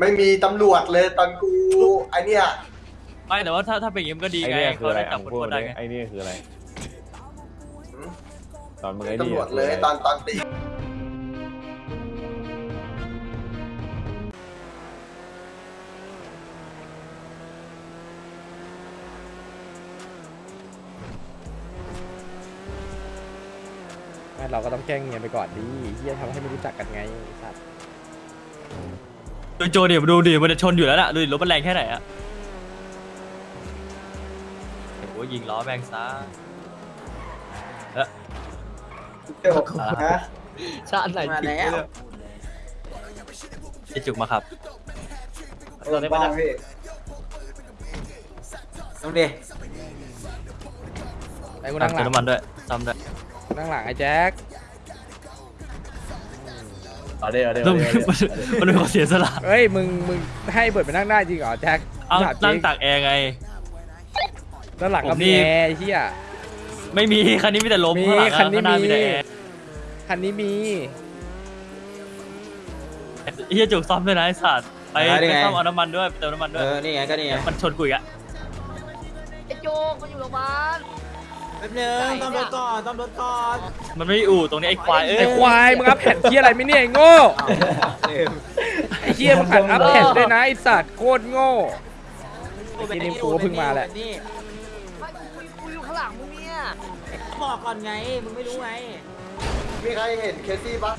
ไม่มีตำรวจเลยตอนกูไอเนี้ยไม่แต่ว่าถ้าถ้าเป็นอย่างนี้มันก็ดีไอ้ไงเนี่ยคือเขาอะไรได้จัอะบมึคงนพูดคนได้ดิไงไอ้นี่คืออะไร ตอนมึงไอ้ตำนี่รวจเลยตอนตอนตี ไม่เราก็ต้องแกล้งเงียบไปก่อนดิเฮียทำให้ไม่รู้จักกันไงไอ้สัตว์ ดูโจดิมาดูดิมันจะชนอยู่แล้วน่ะดูดิรถมันแรงแค่ไหนอะโอ้โหยิงล้อแม่งซะเดี๋ยวฮะชาติไหนมาแล้วจะจุกมาครับรถบ้านพี่ต้องดิไอ้กูตั้นั่งงหลังเติมน้ำมันด้วยซ้ำด้วยนั่งหลังไอ้แจ็ค เอาเดี๋ยวเดี๋ยวแล้วมันมันเป็นคนเสียสละเฮ้ยมึงมึงให้เบิร์ดไปนั่งได้จริงเหรอแจ็คเอาถมจรินั่งตากแอร์ไงด้านหลังก็ผมนี่มีแอร์ไอ้เฮียไม่มีคันนี้มีแต่ลมมีข้างหลังอะคันนี้ข้างหน้ามีมีแต่แอร์คันนี้มีเฮียจุกซ่อมด้วยนะไอ้สัตว์ไปได้ไปไงซ่อมเอาน้ำมันด้วยไปเติมน้ำมันด้เอวยอนี่ไงก็นี่ไงมันชนกูอีกอะไอ้โจกมันอยู่โรงพยาบาลแป๊บนึงต้องรถก่อนต้องรถก่อนมันไม่อู่ตรงนี้ไอ้ควายเอ้ยไอ้ควายมึงอัพแผ่นเฮียอะไรไม่เนี่ยไอ้โง่ไอ้เฮียมึงขัดอัพแผ่นด้วยนะไอ้สัตว์โคตรโง่ไอ้ที่นี่กูก็เพิ่งมาแหละ นี่ไม่กูคุยกูอยู่ข้างหลังมึงเนี่ยบอกก่อนไงมึงไม่รู้ไงมีใครเห็นเคสซี่ปะ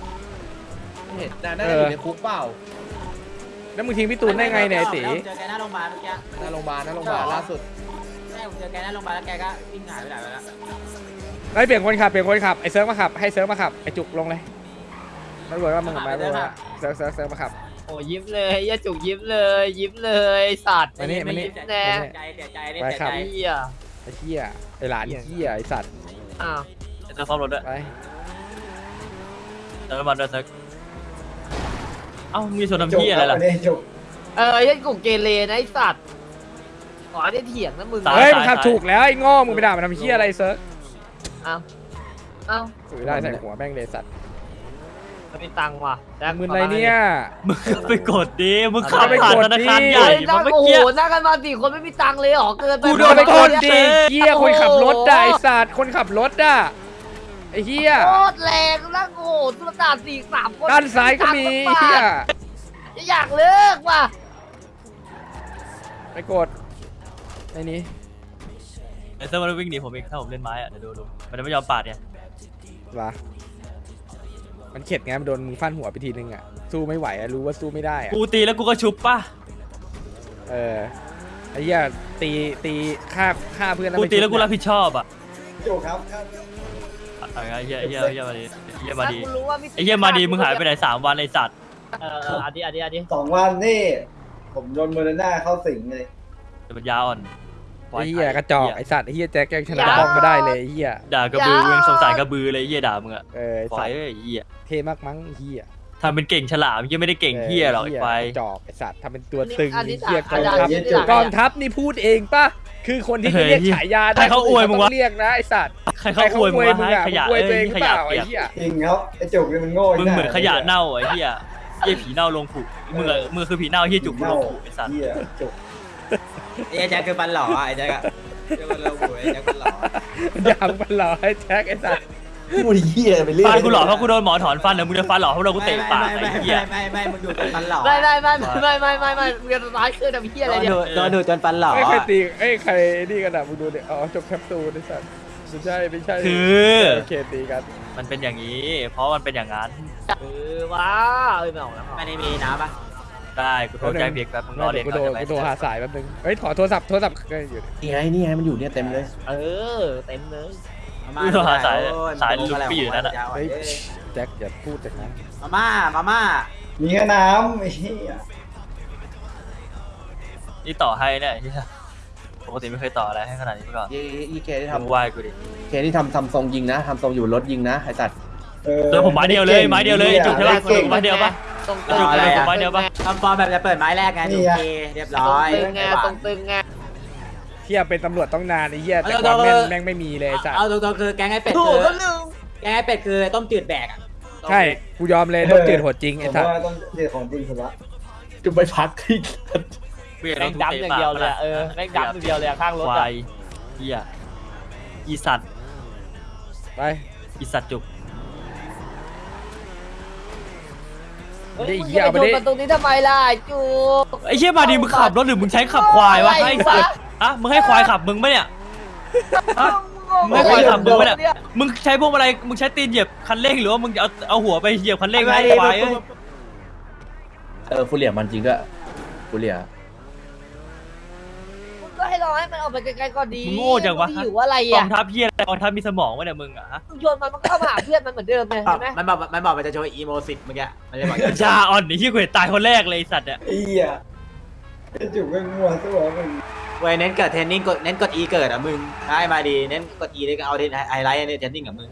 เห็นน่าจะอยู่ในคุกเปล่าแล้วมึงทิ้งพี่ตูนได้ไงเนี่ยไอ้ตีเจอแกหน้าโรงพยาบาลเมื่อกี้หน้าโรงพยาบาลหน้าโรงพยาบาลล่าสุดใช่ ผมเจอแกหน้าโรงพยาบาลแล้วแกก็วิ่งหายไปไหนไปแล้วไอ้ยเปลี่ยนคนขับเปลี่ยนคนขับไอ้เซิร์ฟมาขับให้เซิร์ฟมาขับไอ้จุกลงเลยตำรวจว่ามึงกับมาด้วยว่าเซิร์ฟเซิร์ฟเซิร์ฟมาขับ โอ้ยิ้มเลยยาจุกยิ้มเลย ยิ้มเลยไอ้สัตว์มานี่มานี่เสียแน่ใจเสียใจนี่ไปเสียครับใจเฮียไอ้เหี้ยไอ้หลานเหี้ยไอ้สัตว์อ้าวจะซ่อมรถด้วยไปเติมน้ำมันด้วยเซิร์ฟเอ้ามีชนน้ำพี่อะไรล่ะเออยาจุกเกเรนะไอ้สัตว์ ขอได้เถียงนะมึงตายเฮ้ยมึงขับถูกแล้วไอ้โง่มึงไปด่ามันทำเหี้ยอะไรเซิร์ฟอ้าวอ้าวถือได้ใส่หัวแม่งเลยสัตว์มันมีตังค์ว่ะแจ็คมึงอะไรเนี่ย มึงไปกดดิมึงขับไปผ่านกดธนาคารดิใหญ่เฮ้ยมานั่งเมื่อโอ้โหกี้นั่งกันมาสี่คนไม่มีตังค์เลยเหรอเกินไปกูโดนไปกดดิเหี้ยคนขับรถได้ไอ้สัตว์คนขับรถอะไอ้เหี้ยโคตรแรงนั่งโอ้โหตุลตาสี่สามคนด้านซ้ายก็มีเหี้ยอยากเลิกว่ะไปกด ไอ้นี้ไอ้เซิร์ฟมันวิ่งหนีผมอีกถ้าผมเล่นไม้อะเดี๋ยวดูดูมันจะไม่ยอมปาดเนี่ย วะมันเข็ดไงมันโดนมึงฟันหัวไปทีนึงอะ สู้ไม่ไหวอะรู้ว่าสู้ไม่ได้อะกูตีแล้วกูก็ชุบป่ะ เออไอ้เหี้ยตีตีฆ่าฆ่าเพื่อนแล้วกูไม่ตีแล้วกูชุบรับผิดชอบอะโจครับอะไรเหี้ยเหี้ยเหี้ยมาดีเหี้ยมาดีถ้กูรู้ว่าพี่ไอ้เหี้ยมาดีมึงหายไปไหนสามวันไอ้สัตว์เออเอออันนี้อันนี้อันนี้สองวันนี่ ผมโดนเมอร์น่าเข้าสิงเลย เดี๋ยวมันยาวอ่อน ไอ้เหี้ยกระจอกไอ้สัตว์ไอ้เหี้ยแจ็คยังชนะกล้องมาได้เลยไอ้เหี้ยด่ากระบือมึงสงสารกระบือเลยไอ้เหี้ยด่ามึงอะเออไอ้ควาสัยตว์เอ้ยไอ้เหี้ยเท่มากมั้งไอ้เหี้ยทำเป็นเก่งฉลามยังไม่ได้เก่งเหี้ยหรอกไอ้ควายกระจอกไอ้สัตว์ทำเป็นตัวตึงอันไอ้นี้เหี้ยกอัอนงนี้ทัพอันนี้กองทัพนี่พูดเองป่ะคือคนที่จะเรียกฉายาได้ให้เขาอวยมึงวะต้เรียกนะไอ้สัตว์ใครเขาอวยมึงวะมึงให้อะขยะมึงอวยตัวเอ้เอยงหรือขเปยะล่าเปีไอ้ยกเหี้ยจริงครับไอจุกนี่มันโง่มึงเหมือนขยะเน่าไอ้เหี้ยเหี้ยผีเน่าลงผุมึงอะมึงคือผีเน่าเหี้ยจุกลงผุไอ้สัตว์เหี้ยจุก ไอ้แจ็คคือปันหล่อไอ้แจ็คอะเดี๋ยวมันเราหวยไอ้แจ็คปันหล่ออยางมันหล่อไอ้แจ็คไอ้สัตว์พูดเหี้ยไปเรื่อยฟันกูหล่อเพราะกูโดนหมอถอนฟันเหรอมึงจะฟันหล่อเพราะเรากูเตะปากไม่ไอ้ไม่เหี้ยไม่ไม่ไม่มึงดูจนปันหล่อไม่ไม่ไม่ไม่ไม่ไม่ไม่มึงจะร้ายขึ้นทำเฮียอะไรเนี่ยโดนดูจนปันหล่อไม่ใครตีเอ้ยใครนี่กันอะมึงดูดิอ๋อจบแคปซูลไอ้สัตว์ไม่ใช่ไม่ใช่คือโอเคตีกัน มันเป็นอย่างนี้ เพราะมันเป็นอย่างนั้นเออว้าเอ้ยไม่ออกแล้วไม่ได้มีน้ำปะ ได้กูโทรแจ้งเพียกแป๊บมึงรอเดี๋เรียยนวกูก่อนโทรได้ไหมกูโทรหาสายแป๊บนึงเฮ้ยถอดโทรศัพท์โทรศัพท์ก็อยู่นี่ไงนี่ไงมันอยู่เนี่ยเต็มเลย เออ เต็มเลยมากูโทรหาสายโอ้สายมึงลูกพี่อยู่นั่นอะเฮ้ยแจ็คอย่าพูดแต่นะมาม่ามาม่ามีแค่น้ำไอ้เหี้ยนี่ต่อให้เนี่ยไอ้เหี้ยปกติไม่เคยต่ออะไรให้ขนาดนี้มาก่อนยี่ยี่เคที่มึงทำไหว้กูดิเคที่ทำทำทรงยิงนะทำทรงอยู่รถยิงนะไอ้สัตว์ เออ เจอผมไม้เดียวเลยไม้เดียวเลยจุกใช่ปะเก่ง ไม้เดียวปะ ตรงจุกเลยผมไม้เดียวปะ ทำฟอร์มแบบจะเปิดไม้แรกไงนี่โอไงเคเรียบตรร้องยตึงไงตรงตึงไงเฮียเป็นตำรวจต้องนานไอ้เหี้ยแต่ความแม่นแม่งไม่มีเลยไอ้สัตว์เอาตรงๆคือแกงไอ้เป็ดถูคืกอก็ลืมแกงไอ้เป็ดคือต้มจืดแบกอะใช่กูยอมเลยต้องจืดโหดจริงไอ้ผมสัตว์ว่าต้องเด็ดของจริงสุดละจะไปพักที่เปลี่ยนแม่งดำอย่างเดียวเลยอะเออแม่งดำอย่างเดียวเลยอะข้างรถควาอะยเหี้ยอีสัตว์ไปอีสัตว์จุก เฮ้ย ได้มึงเหี้ยจะเอาไปไปชนดิมันตรงนี้ทำไมล่ะไอ้จูไอ้เหี้ยมาดีมึงขับรถหรือมึงใช้ขับควายวะอะไรไอ้วะสัตว์อะมึงให้ควายขับมึงปะเนี่ยฮะมึงให้ควายขับมึงปะเนี่ยมึงใช้พวกอะไรมึงใช้ตีนเหยียบคันเร่งหรือว่ามึงจะเอาเอาหัวไปเหยียบคันเร่งให้ควายเอ้ยเออฟูเรียมันจริงด้วยฟูเรียมึงก็ให้ รอให้มันออกไปไกลๆก่อนดีมึงโง่จังวะมึหิวอะไรกออะงทัพเหี้ยอะไรกองทัพมีสมองวะเนี่ยมึงอะฮะมึงชวนมันมันก็เข้ามาหาเพื่อนมันเหมือนเดิมเลยเห็นไหมมันบอกมันบอกมันจะโชว์อีโมสิตเมื่อกี้มันเลยบอกชาอ่อนไอ้ที่กูเห็นตายคนแรกเลยไอ้สัตว์เนี่ยเอี้ยไอ้จุกไม่งัวตัวมึงเว้ยเน้นเกิดเทรนนิ่งกดเน้นกด E เกิดอะมึงได้มาดีเน้นกด E เลยก็เอาไฮไลท์ในเทรนนิ่งกับมึง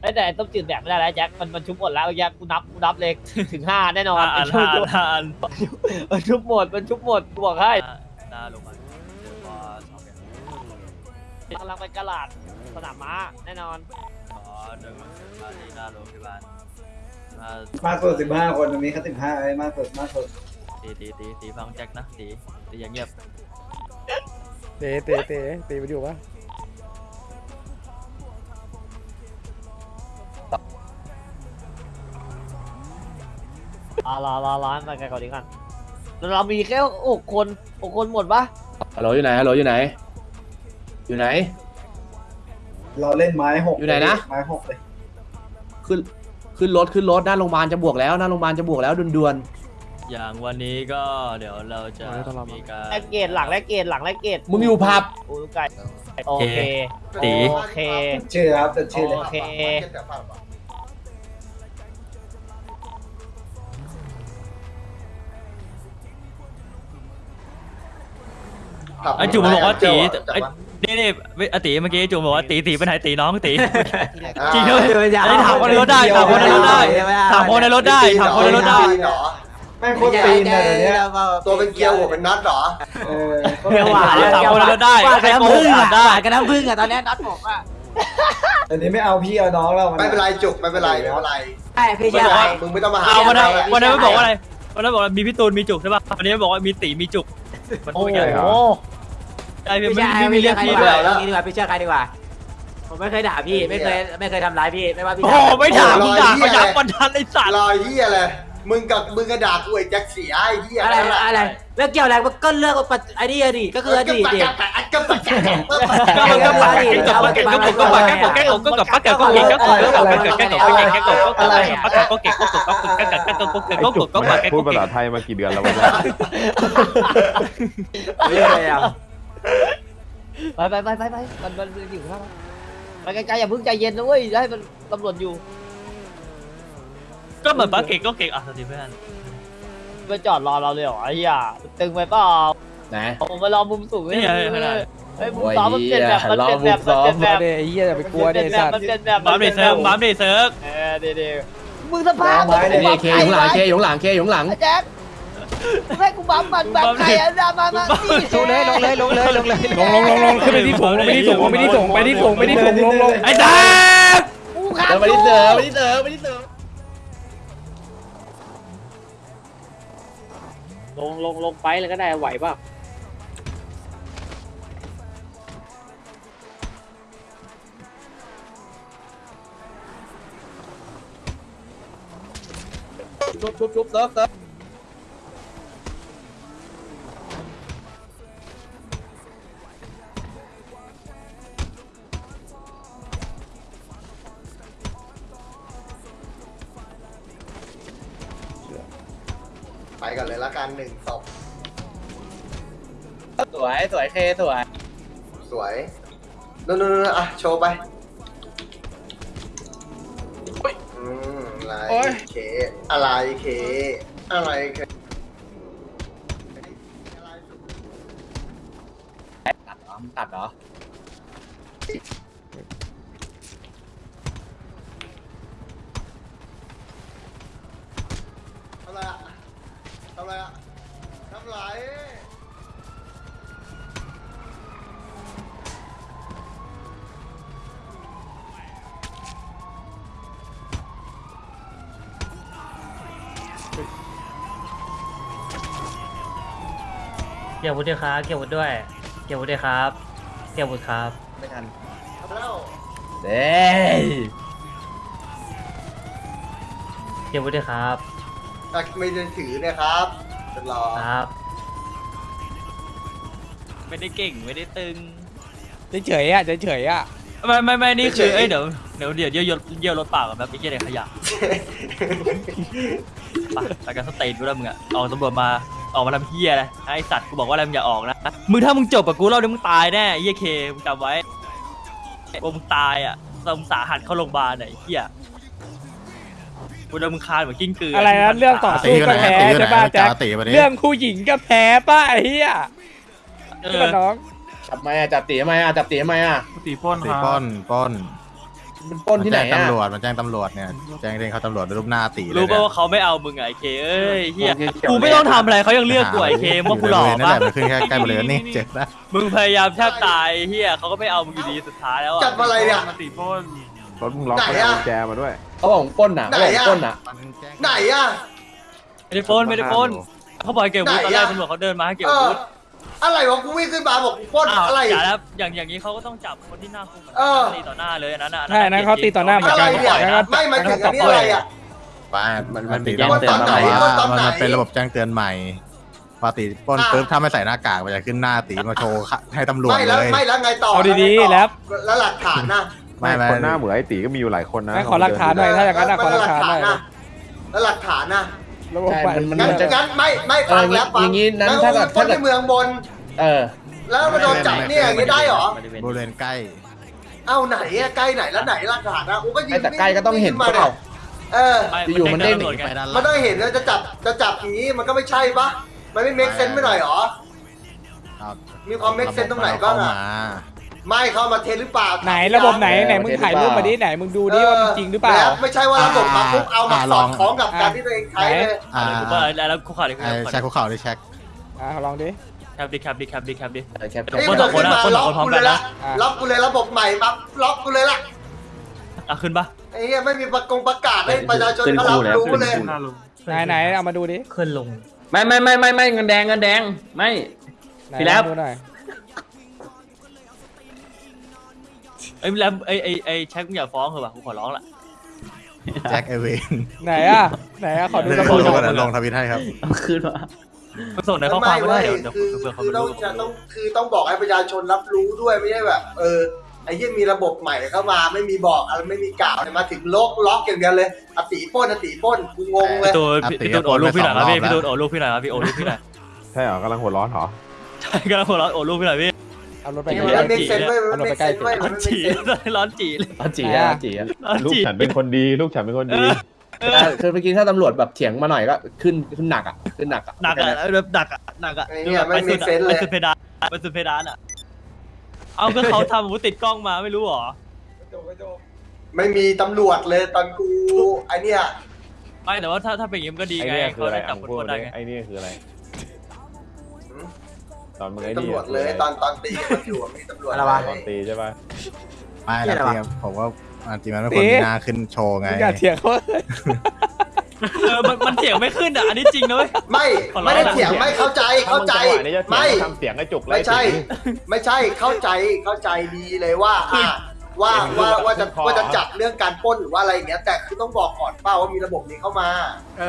ไอ้แต่ไอ้ต้มจืดแบบไม่ได้แล้วแจ็คมันมันชุบหมดแล้วแจ็คกูนับกูนับเลยถึงห้าแน่นอนอ่านไอ้ชุบอ่านอ่านมันชุบหมดมันชุบหมดกูบอกให้หน้า ลงมาเดี๋ยวพอสองเนี่ยกำลังไปกระลาดสนามม้าแน่นอนอ๋อเดินมามาที่หน้าโรงพยาบาลมามากสุดสิบห้าคนตรงนี้เขาสิบห้าไอ้มากสุดมากสุดตีตีตีตีฟังแจ็คนะตีตีอย่างเงียบเตะเตะเตะเตะไปอยู่ปะอ่ารอรอรอให้มันไกลก่อนดีกันแล้ว เรามีแค่หกคนหกคนหมดปะฮัลโหลอยู่ไหนฮัลโหลอยู่ไหน อยู่ไหน เราเล่นไม้หกอยู่ไหนนะ ไม้หกเลยขึ้นขึ้นรถขึ้นรถหน้าโรงพยาบาลจะบวกแล้วหน้าโรงพยาบาลจะบวกแล้วด่วนอย่างวันนี้ก็เดี๋ยวเราจะมีการแลกเกตหลังแลกเกตหลังแลกเกตๆมึงอยู่ผับโอ้ไก่โอเคตี โอเค ชื่อครับจะชื่อเลย โอเค ไอ้จุ๋มบอกว่าตีไอ้นี่นี่ไอ้ตีเมื่อกี้จุ๋มบอกว่าตีตีเป็นไหนตีน้องตีจริงด้วยอันนี้ถามคนในรถได้ถามคนในรถได้ถามคนในรถได้ถามคนในรถได้เหรอแม่งโคตรปีนเลยเดี๋ยวนี้ตัวเป็นเกลียวหัวเป็นน็อตเหรอเออโคตรเกลียวหวานถามคนในรถได้หวานใครกับโกน้ำหผึ้งกอะได้หวานกับน้ำผึ้งอะตอนนี้น็อตบอกว่าเดี๋ยวนี้ไม่เอาพี่เอาน้องแล้วนไม่เป็นไรจุกไม่เป็นไรไม่เป็นไรไอ้พี่ไม่เชื่อบอกอะไรว่ามึงไม่ต้องมาหาเอาวันนั้นไม่วันนั้นไม่ไม่บอกว่าอะไรวันนั้นบอกว่ามีพี่ตูนมีจุกใช่ป่ะวันนี้บอกว่ามีตีมีจุกมันโอ้พูดโหอย่าง ไรไอ้พี่ไม่ไม่ใช่ไม่มีไม่เรีเชื่ยอกใครพี่ดีกด้วว่ายเรื่องนี้ดีกว่าพี่เชื่อใครดีกว่า ผมไม่เคยด่าพี่ ไม่เคยไม่เคยทำร้ายพี่ ไม่ว่าพี่โอ้โหไม่ด่ามึงด่าเขายับวันทันไอ้สัตว์รอยเฮียอะไร มึงกับมึงกระดาษกูไอ้แจ็คเสียไอ้เฮียอะไรอะไรเรื่องเกี่ยวอะไรก็เรื่องไอ้นี่อดีตก็คืออดีตดิก็ปัจจัยก็มันก็ปากแกงกบปากแกงกบก็ปากแกงกบแกงกบก็กับปากแกงกบแกงกบก็กับปากแกงกบแกงกบแกงกบก็กับปากแกงปากแกงก็เก่งก็กบก็แกงกบแกงกบก็เก่งก็กบก็ปากแกงพูก็ดภาเก่ษางไทยมากี่เดือนแล้ววะเนี่ยไม่เคยอะ ไปไปไปไปไปมันมันมันอยู่ข้างไปไกลๆอย่าเพิ่งใจเย็นนะเว้ยให้มันตำรวจอยู่ ก็เหมือนปากแกงก็เก่งอะสวัสดีเพื่อนไปจอดรอเราเลยเหรอไอ้เหี้ยตึงไปเปล่านะ ผมมารอมุมสูงนี่ไงขนาดเฮ้ยมุมซ้อมมันเปลี่ยนแบบมันเปลี่ยนแบบมันเปลี่ยนแบบเดไอ้เหี้ยอย่าไปกลัวเดไอ้สัตว์มันเปลี่ยนแบบบัมเดเซิร์ฟบัมเดเซิร์ฟเออเดี๋ยวเดี๋ยวมึงสภาพไม้มึงเนี่ยนี่เคอยู่ข้างหลังเคอยู่ข้างหลังเคอยู่ข้างหลังไอ้แจ็คมึง ให้กูบัมมันแบบใครอะมามามาลงเลยลงเลยลงเลยลงเลยลงลงลงลงขึ้นไปที่สูงลงไปที่สูงลงไปที่สูงไปที่สูงไปที่สูงลงลงไอ้แจ๊คกูขับเดินไปที่เดิมไปที่เดิมไปที่เดิมลงลงลงไปเลยก็ได้ไหวป่ะชุบชุบชุบเซิร์ฟเซิร์ฟ ลยละกันหนึ่งศพสวยสวยเคสวยสวยนู่นนู่นอะโชว์ไปอืมอะไรเค อะไรเค อะไรเค กี่ยววุฒิครับเกี่ยววุฒิด้วย เกี่ยววุฒิครับ เกี่ยววุฒิครับไม่ทันแล้วเด้ยเกี่ยววุฒิครับแต่ไม่ได้ถือเนะครับเป็นรอครับ ไม่ได้เก่งไม่ได้ตึงเฉยๆอะเฉยๆอะไม่ไม่ไม่นี่คือเอ้ยเดี๋ยวเดี๋ยวเดี๋ยวเยี่ยวเยี่ยวรถเปล่ากับแบบไอ้เยี่ยเด็กขยะไปไปกันสเตนกูแล้วมึงอะเอาตำรวจมา ออกมาทำเฮียอะไรไอสัตว์กูบอกว่าอะไรมึงอย่าออกนะมึงถ้ามึงจบกับกูรอบนี้มึงตายแน่ไอ้เฮียเคมึงจำไว้ว่ามึงตายอะตมึงสาหัสเข้าโรงพยาบาลไหนเฮียกูโดนมึงคานเหมือนกิ้งกืออะอะไรนะเรื่องต่อสู้ก็แพ้ใช่ป่ะแจ็คเรื่องผู้หญิงก็แพ้ป่ะไอ้เหี้ยเอใช่อป่ะน้องจับไหมอะจับตีทำไมอะจับตีทำไมอะตีปล้นปล้นปล้น มันปล้นที่ไหนมัแจ้งอะ ตำรวจมันแจ้งตำรวจเนี่ยแจ้งเรื่องเขาตำรวจด้วยรูปหน้าตีเลยรู้ป่ะเนี่ยว่าเขาไม่เอามึงไงไอ้เคเอ้ยเฮียกูไม่ต้องทำอะไรเขายังเลือกกูไอ้เคว่ากูหล่อนั่นปะแหละมันขึ้นแค่ใกล้บริเวณนี่เจ็บนะมึงพยายามแทบตายเฮียเขาก็ไม่เอามึงอยู่ดีสุดท้ายแล้วจัอะบอะไรเนี่ยตีปล้นรถมึงล็อกไหนไม่ได้อะ กุญแจมาด้วยเขาบอกปล้นอะเขาบอกปล้นอะมันแจ้งไหนอะ ไม่ได้ปล้นไม่ได้ปล้นเขาบอกให้เก็บวุฒิตอนแรกไหนอะตำรวจเขาเดินมาให้เก็บเออวุฒิ อะไรวะกูวิ่งขึ้นมาบอกกูปล้นอ้าวอะไร อย่าแล้วอย่างอย่างนี้เขาก็ต้องจับคนที่หน้าคุกเหมือนเออกันตีต่อหน้าเลยอันนั้นน่ะใช่อันนั้นเขาตีต่อหน้าเหมือนอะไรกัน เนี่ยแล้วก็ไม่มาถึงอันนี้อะไรอะ ป้ามันมันมีตีแจ้งต้องเตือนแต่มาว่าตอนไหนมันเป็นระบบแจ้งเตือนใหม่ปกติปล้นอะ ปุ๊บถ้าไม่ใส่หน้ากากมันจะขึ้นหน้าตีมาโชว์ให้ตำรวจไม่เลแล้วยไม่แล้วไงต่อเอาดีๆไงต่อแล้ว แล้วหลักฐานนะไม่ไม่คนหน้าเหมือนไอ้ตีก็มีอยู่หลายคนนะไม่ขอหลักฐานหน่อย ถ้าอย่างนั้นอะขอหลักฐานหน่อยนะแล้วหลักฐานนะระบบใช่ใหม่มันงั้นมันจะ งั้นไม่ไม่ฟังเออแล้วฟัอย่างงี้นั้นแล้วถ้าเกิด ปล้นถ้าเกิดในเมืองบน เออ แล้วมาโดนจับเนี่ยอย่างนี้ได้เหรอ บริเวณใกล้ เอ้าไหนอะใกล้ไหนแล้วไหนหลักฐานนะกูก็ยืไอ้นแต่ใกล้ก็ต้องเห็นมาเปล่าเออ อยู่มันเด้งตำรวจไงไปด้านมันล่างต้องเห็นแล้วจะจับจะจับอย่างนี้มันก็ไม่ใช่ปะมันไม่ make sense ไปหน่อยเหรอเอามีความ make sense ตรงไหนบ้างอะเข้มไม่เข้ามาเทหรือเปล่าไหนระบบไหนไหนมึงถ่ายรูปมาดิไหนมึงดูดิว่ามันจริงหรือเปล่าแล้วไม่ใช่ว่าระบบมาปุ๊บเอามาสอดคล้องกับการที่ตัวเองใช้เลยอ่ากูว่าแล้วคุกเข่าดิคุกไอ้เข่าแช็คคุกเข่าดิแช็คอะลองดิ แคปดิแคปดิแคปดิแคปดิ เออแคปเดี๋ยวนี่คนมันสองคนขึ้นนะมาคนสล็อองกคนพร้อมกูกัเลนยนะละล็อกกูเลยระบบใหม่มาล็อกกูเลยละอะขึ้นปะไอ้เหี้ยไม่มีประกงประกาศให้ประชาชนเขารับรู้เลย ไหนไหนเอามาดูดิขึ้นลงไม่ไม่ไม่ไม่ไม่เงินแดงเงินแดงไม่ ไหนพี่แล็บลองดูหน่อยไอ้ยแล้วไอ้ไอ้ไอ้แช็คมึงอย่าฟ้องเหรอวะกูขอร้องละ แจ็คเอเวนไหนอะไหนอะขอดูเดี๋ยวระลบบงหน่อยลงทวิตให้ครับ เอาคืนมา มึงส่งในข้อความไม่ได้เดี๋ยวไม่เดี๋ยวคือเผื่อเขาคือไม่ต้องรู้จะต้องคือต้องบอกให้ประชาชนรับรู้ด้วยไม่ใช่แบบ เออไอ้เหี้ยมีระบบใหม่เข้ามาไม่มีบอกอะไรไม่มีกล่าวเลยมาถึงล็อกล็อกอย่างเดียวเลยอติปล้นอติปล้นกูงงเลยพี่ตูนพี่พี่ตูนโอลูกพี่หน่อยครับพี่พี่ตูนโอลูกพี่หน่อยครับพี่โอลูกพี่หน่อยใช่เหรอกำลังหัวร้อนเหรอ ใช่กำลังหัวเราะโอลูกพี่หน่อยพี่เอารถไปไอ้ใกเหี้ยล้มันไม่เซ็นด้วยมันเอารถไม่ไปใกล้เซ็นด้วยร้มัอนนไม่จีเซ็นร้อนจีเลยเอาจีอะจีอะร้อนลูกจีฉันเป็นคนดี ลูกฉันเป็นคนดี คือเมื่อกี้ถ้าตำรวจแบบเถียงมาหน่อยก็ขึ้นขึ้นหนักอะขึ้นหนักอะหนักอะแบบหนักอะหนักอะไอ้เหี้ยไม่ไปมีสุดอะเซนส์ไปเลยสุดเพดานไปสุดเพดานอะเอาก็เขาทำอาวุธติดกล้องมาไม่รู้เหรอไม่มีตำรวจเลยตอนกูไอเนี้ยไม่แต่ว่าถ้าถ้าเป็นอย่างนี้มันก็ดีไอ้ไงเนี่ยคือเขาอะไรได้จัอะบคนพูดคนมาได้ดิไงไอ้เนี่ยคืออะไร ตอนมึงไอ้ตำนี่รวจเลยตอนตอนตีกันอยู่อะมีตำรวจอะไรวะ ตอนตีใช่ป่ะไม่นะจริงๆผมว่า จริงๆมันเป็นคนมีหน้าขึ้นโชว์ไงมึงอย่าเถียงเขาเออมันมันเสียงไม่ขึ้นอะอันนี้จริงนะเว้ยไม่ขอร้อง ไม่ได้เถียงไม่เข้าใจเข้าใจถ้มึงจังหวะนี้จะเถียงไม่ก็ทำเสียงกระจุกเลยไม่ใช่ไม่ใช่เข้าใจเข้าใจดีเลยว่าอะว่าว่าว่าจะว่าจะจับเรื่องการปล้นหรือว่าอะไรอย่างเงี้ยแต่คือต้องบอกก่อนเป้าว่ามีระบบนี้เข้ามาเอ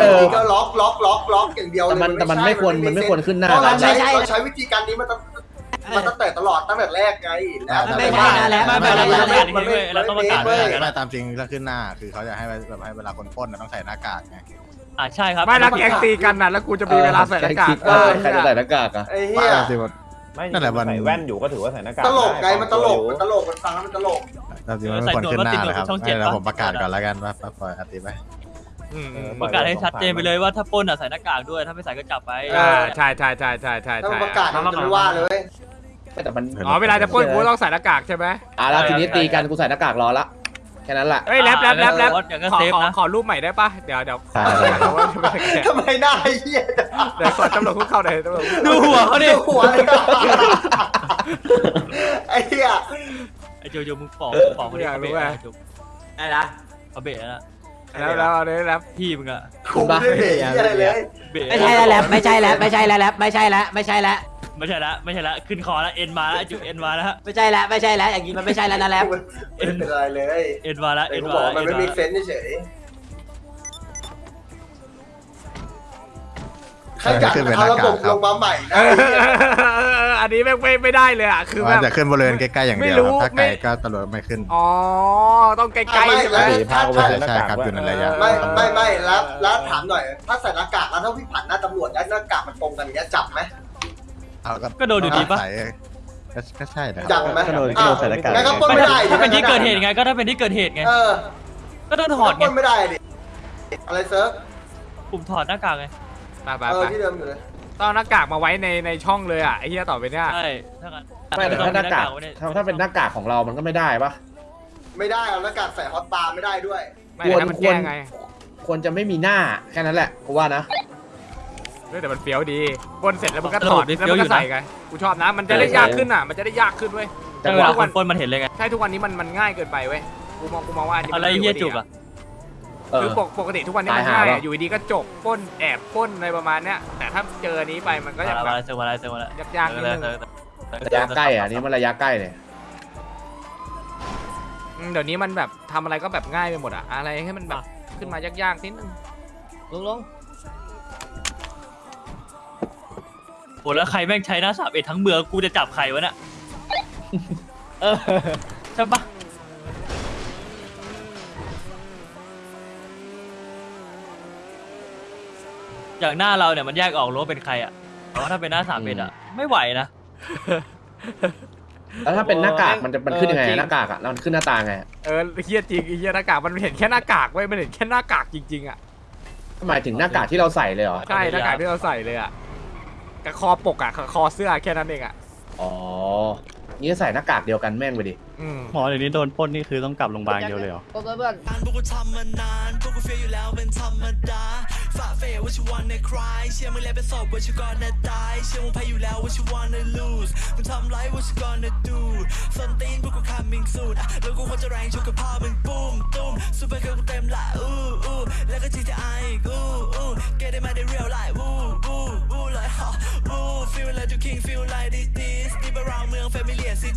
เอออ ก็ล็อกล็อกล็อกล็อกอย่างเดียวแต่เลยมันแต่มันไม่ควรมันไม่ควรขึ้นหน้า เพราะเรานะใช้เราใช้วิธีการนี้มาตั้ง มาตั้งแต่ตลอดตั้งแต่แรกไงแล้วไม่ใช่นะแล้วไม่ไม่ไม่ไม่ไม่ไม่ไม่เราต้องประกาศเว้ยไม่ตามจริงถ้าขึ้นหน้าคือเขาจะให้แบบให้เวลาคนปล้นนะต้องใส่หน้ากากไงอ่าใช่ครับไม่แล้วแกงตีกันนะแล้วกูจะมีเวลาใส่หน้ากากเออใครจะใส่หน้ากากอะไอ้ไม่เหี้ยตามจริงมันไม่นั่นแหละมันใส่แว่นอยู่ก็ถือว่าใส่หน้ากากตลกไงด้มันตลกอยู่มันตลกมันฟังแล้วมันตลกตามจริงมันไม่ควรขึ้นหน้านะครับให้เราผมประกาศก่อนแล้วกันว่าปล่อยอติไป อืมประกาศให้ชัดเจนไปเลยว่าถ้าปล้นอะใส่หน้ากากด้วย ถ้าไม่ใส่ก็จับไปอ่าใช่ใช่ใช่ใช่ใช่ถ้าใช่มันประกาศมันจะไม่ว่าเลย แต่มันอ๋อเวลาจะปล้นกูต้องใส่หน้ากากใช่ไหมอะแล้วทีนี้ตีกันกูใส่หน้ากากรอละแค่นั้นแหละเฮ้ยแรปแรปแรปแรปอย่างก็ขอเซฟขอนะขอรูปใหม่ได้ปะเดี๋ยวเดี๋ยวได้ได้เดี๋ยวว่าจะไม่ได้ ทำไมหน้าไอ้เหี้ยจังเดี๋ยวขอตำรวจคุกเข่าหน่อยตำรวจคุกดูหัวเขาดิหัวเลยไอ้เหี้ยไอ้โจโจมึงปอกปอกเขาดิเขาเบะนะได้ละเขาเบะนะ แล้วแล้วเอาเลยแล้วพี่มึงอะคุมไม่ได้เบรกอะไรเลยเบะไม่ใช่แล้วแหละไม่ใช่แล้วไม่ใช่แล้วแหละไม่ใช่แล้วไม่ใช่แล้วไม่ใช่ละไม่ใช่ละขึ้นคอละเอ็นมาละจุเอ็นมาละไม่ใช่แล้วไม่ใช่แล้วอย่างนี้มันไม่ใช่แล้วนะแล้วไม่เป็นไรเลยเอ็นมาละแต่เอ็นกูมาบอกละว่ามันไม่มีเซนส์เฉย ขยันเอาระบบลงมาใหม่นะเอออันนี้แม่งไม่ไม่ได้เลยอะคือแบว่าบจะขึ้นบริเวณใกล้ๆอย่างเดียวไม่รู้ครับถ้าไกลไม่ ก็ตำรวจไม่ขึ้น อ๋อต้องใกล้ๆใช่ไหมตีพากูไปใช่ใส่หน้าใช่กากครับด้วอยู่ในระยะ ไม่ไม่ไม่แล้วแล้วถามหน่อย ถ้าใส่หน้ากากแล้วถ้าวิ่งผ่านหน้าตำรวจแล้วหน้ากากมันตรงกันอย่างเงี้ยจับไหม เอาก็โดนอยู่ดีปะ ใส่ก็ก็ใช่นะคจัรับ บไหมก็โดนก็โดนใส่หน้ากาก งั้นก็ปล้นไม่ได้ดิถ้าเป็นที่เกิดเหตุไงก็ถ้าเป็นที่เกิดเหตุไง เออก็ต้องถอดปไงล้นไม่ได้ดิอะไรเซิร์ฟปุ่มถอดหน้ากากไง ไปไปเอไปอที่เดิมอยู่เลย ต้องเอาหน้ากากมาไว้ในในช่องเลยอะไอ้เหี้ยต่อไปเนี่ยใช่ถ้างั้นไม่แต่ถ้าหน้ากากไว้ในถ้าถ้าเป็นหน้ากากของเรามันก็ไม่ได้ปะไม่ได้เอาหน้ากากใส่ฮอตบาร์ไม่ได้ด้วย ไม่ให้มันแก้ไงควรจะไม่มีหน้าแค่นั้นแหละกูว่านะเฮ้ยแต่มันเฟี้ยวดีบนเสร็จแล้วมันก็ถอดแล้วมันก็ใส่ไงกูชอบนะมันจะได้ยากขึ้นอะมันจะได้ยากขึ้นเว้ย จังหวะคนปล้นมันเห็นเลยไง ใช่ทุกวันนี้มันมันง่ายเกินไปเว้ยกูมองกูมองว่าอันนี้อะไรมันเฮียจุกอะเออ คือปกปกติทุกวันนี้มันตายหาง่ายปะอะอยู่ดีๆก็จบปล้นแอบปล้นอะไรประมาณเนี้ยแต่ถ้าเจออันนี้ไปมันก็มายังละแบมาบละเจอมาละเจอมาละยากๆนิดนึงระยะใกล้อะอันนี่มันระยะใกล้เลยอืมเดี๋ยวนี้มันแบบทำอะไรก็แบบง่ายไปหมดอะอะไรให้มันแบบขึ้นมายากๆนิดนึงลงลงโหแล้วใครแม่งใช้หน้าสามเอ็ดทั้งเมืองกูจะจับใครวะเนี่ยเออใช่ปะ อย่างหน้าเราเนี่ยมันแยกออกรู้ว่าเป็นใครอะแต่ว่าถ้าเป็นหน้าสามเอ็ดอะไม่ไหวนะ แล้วถ้าเป็นหน้ากากมันจะมันขึ้นยังไงหน้ากากอะแล้วมันขึ้นหน้าตาไงเออเฮียจริงไอ้เฮียหน้ากากมันเห็นแค่หน้ากากเว้ยมันเห็นแค่หน้ากากจริงๆอะหมายถึงหน้ากากที่เราใส่เลยเหรอใช่หน้ากากที่เราใส่เลยอะกับคอปกอะกับคอเสื้อแค่นั้นเองอะอ๋อนี่ใส่หน้ากากเดียวกันแม่งไปดิอืมหมอเดี๋ยวนี้โดนปล้นนี่คือต้องกลับโรงพยาบาลเดียวเลยเหรอ เพื่อนเพื่อนพวกกูทำมานานพวกกูเฟียอยู่แล้วเป็นธรรมดา ฝ่าเฟว่า you wanna cry เชื่อมึงแล้วเป็นศพว่า you gonna die เชื่อมึงแพ้อยู่แล้วว่า you wanna lose มึงทำไรว่า you gonna do ส้นตีนพวกกู coming soon อะแล้วกูคนจะแรงชกกับพ่อมึงปุ้มตุ้มซูเปอร์เกิร์ลกูเต็มละอู้อู้แล้วก็ GTI อีกอู้อู้ get it มาได้ real life วู้วู้วู้เลยฮะวู้ feel like the king feel like this this deep around เมือง familiar city